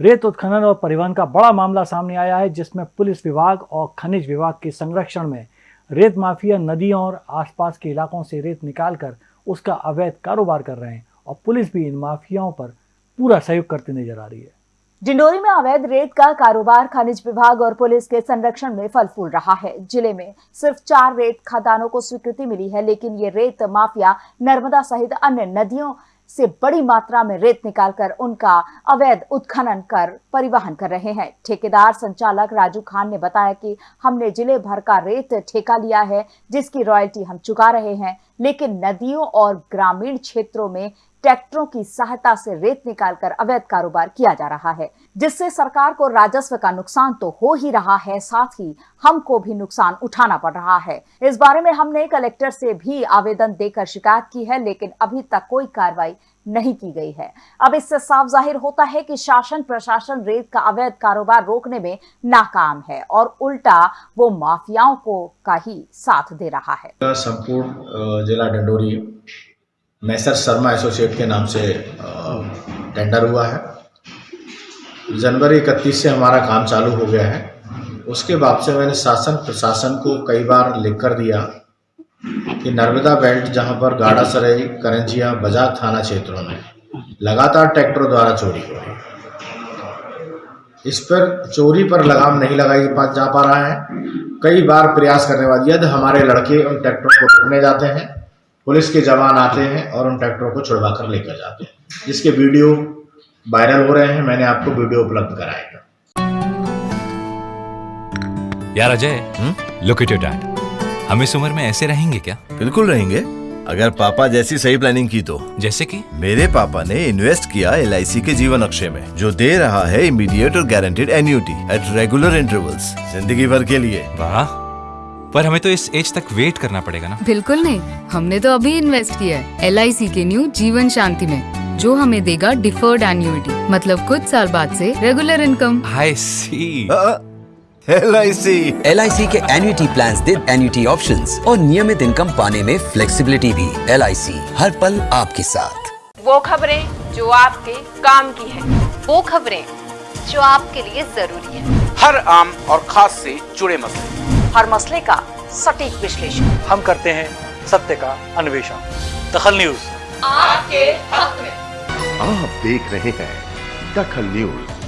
रेत उत्खनन और परिवहन का बड़ा मामला सामने आया है, जिसमें पुलिस विभाग और खनिज विभाग के संरक्षण में रेत माफिया नदियों और आसपास के इलाकों से रेत निकालकर उसका अवैध कारोबार कर रहे हैं और पुलिस भी इन माफियाओं पर पूरा सहयोग करती नज़र आ रही है। डिंडोरी में अवैध रेत का कारोबार खनिज विभाग और पुलिस के संरक्षण में फल फूल रहा है। ज़िले में सिर्फ़ चार रेत खदानों को स्वीकृति मिली है, लेकिन ये रेत माफिया नर्मदा सहित अन्य नदियों से बड़ी मात्रा में रेत निकालकर उनका अवैध उत्खनन कर परिवहन कर रहे हैं। ठेकेदार संचालक राजू खान ने बताया कि हमने ज़िले भर का रेत ठेका लिया है, जिसकी रॉयल्टी हम चुका रहे हैं। लेकिन नदियों और ग्रामीण क्षेत्रों में ट्रैक्टरों की सहायता से रेत निकालकर अवैध कारोबार किया जा रहा है, जिससे सरकार को राजस्व का नुकसान तो हो ही रहा है, साथ ही हमको भी नुकसान उठाना पड़ रहा है। इस बारे में हमने कलेक्टर से भी आवेदन देकर शिकायत की है, लेकिन अभी तक कोई कार्रवाई नहीं की गई है। अब इससे साफ़ ज़ाहिर होता है कि शासन प्रशासन रेत का अवैध कारोबार रोकने में नाकाम है और उल्टा वो माफियाओं को का ही साथ दे रहा है। संपूर्ण जिला डंडोरी मैसर शर्मा एसोसिएट के नाम से टेंडर हुआ है। जनवरी इकतीस से हमारा काम चालू हो गया है। उसके बाद से मैंने शासन, प्रशासन को कई बार लिख कर दिया। कि नर्मदा बेल्ट जहाँ पर गाड़ा सराई करंजिया, बजाज थाना क्षेत्रों में लगातार ट्रैक्टरों द्वारा चोरी हो रही इस पर चोरी पर लगाम नहीं लगाई जा पा रहा है। कई बार प्रयास करने बाद यदि हमारे लड़के उन ट्रैक्टरों को रोकने जाते हैं, पुलिस के जवान आते हैं और उन ट्रैक्टरों को छुड़वा कर लेकर जाते हैं। जिसके वीडियो वायरल हो रहे हैं, मैंने आपको वीडियो उपलब्ध कराएगा यार Ajay look at your dad हम इस उम्र में ऐसे रहेंगे क्या? बिल्कुल रहेंगे। अगर पापा जैसी सही प्लानिंग की तो। जैसे कि? मेरे पापा ने इन्वेस्ट किया एलआईसी के जीवन अक्षय में जो दे रहा है इमीडिएट और guaranteed annuity at regular intervals ज़िंदगी भर के लिए। वाह। पर हमें तो इस एज तक वेट करना पड़ेगा ना? बिल्कुल नहीं। हमने तो अभी इन्वेस्ट किया है LIC के न्यू जीवन शांति में जो हमें देगा डिफर्ड एन्यूटी मतलब कुछ साल बाद से regular income I C L I C L I C के एन्यूटी प्लान दे एन्यूटी ऑप्शन और नियमित इनकम पाने में फ्लेक्सिबिलिटी भी। एल आई सी हर पल आपके साथ। वो खबरें जो आपके काम की है। वो खबरें जो आपके लिए ज़रूरी है। हर आम और खास से जुड़े मसले। हर मसले का सटीक विश्लेषण। हम करते हैं सत्य का अन्वेषण। दखल न्यूज़। आपके हक में। आप देख रहे हैं दखल न्यूज़।